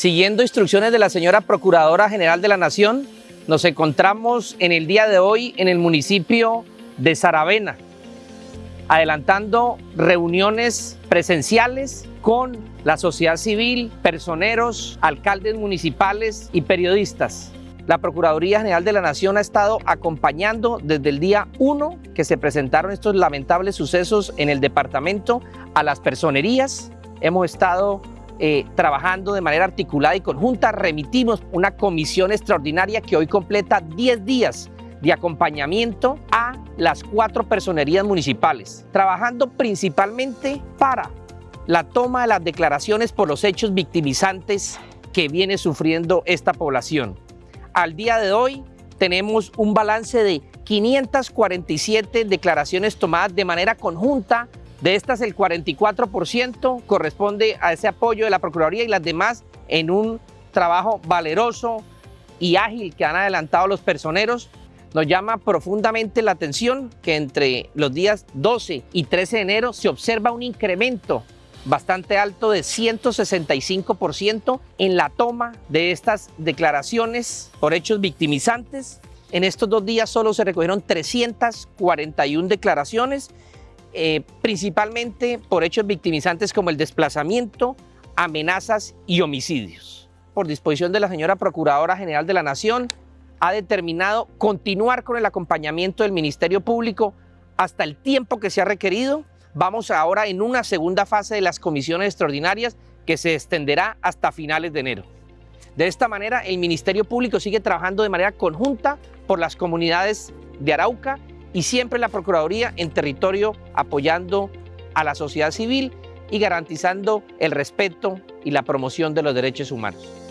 Siguiendo instrucciones de la señora Procuradora General de la Nación, nos encontramos en el día de hoy en el municipio de Saravena, adelantando reuniones presenciales con la sociedad civil, personeros, alcaldes municipales y periodistas. La Procuraduría General de la Nación ha estado acompañando desde el día 1 que se presentaron estos lamentables sucesos en el departamento a las personerías. Hemos estado eh, trabajando de manera articulada y conjunta. Remitimos una comisión extraordinaria que hoy completa 10 días de acompañamiento a las cuatro personerías municipales, trabajando principalmente para la toma de las declaraciones por los hechos victimizantes que viene sufriendo esta población. Al día de hoy tenemos un balance de 547 declaraciones tomadas de manera conjunta. De estas el 44% corresponde a ese apoyo de la Procuraduría y las demás en un trabajo valeroso y ágil que han adelantado los personeros. Nos llama profundamente la atención que entre los días 12 y 13 de enero se observa un incremento bastante alto de 165% en la toma de estas declaraciones por hechos victimizantes. En estos dos días solo se recogieron 341 declaraciones, eh, principalmente por hechos victimizantes como el desplazamiento, amenazas y homicidios. Por disposición de la señora Procuradora General de la Nación, ha determinado continuar con el acompañamiento del Ministerio Público hasta el tiempo que se ha requerido Vamos ahora en una segunda fase de las comisiones extraordinarias que se extenderá hasta finales de enero. De esta manera, el Ministerio Público sigue trabajando de manera conjunta por las comunidades de Arauca y siempre la Procuraduría en territorio apoyando a la sociedad civil y garantizando el respeto y la promoción de los derechos humanos.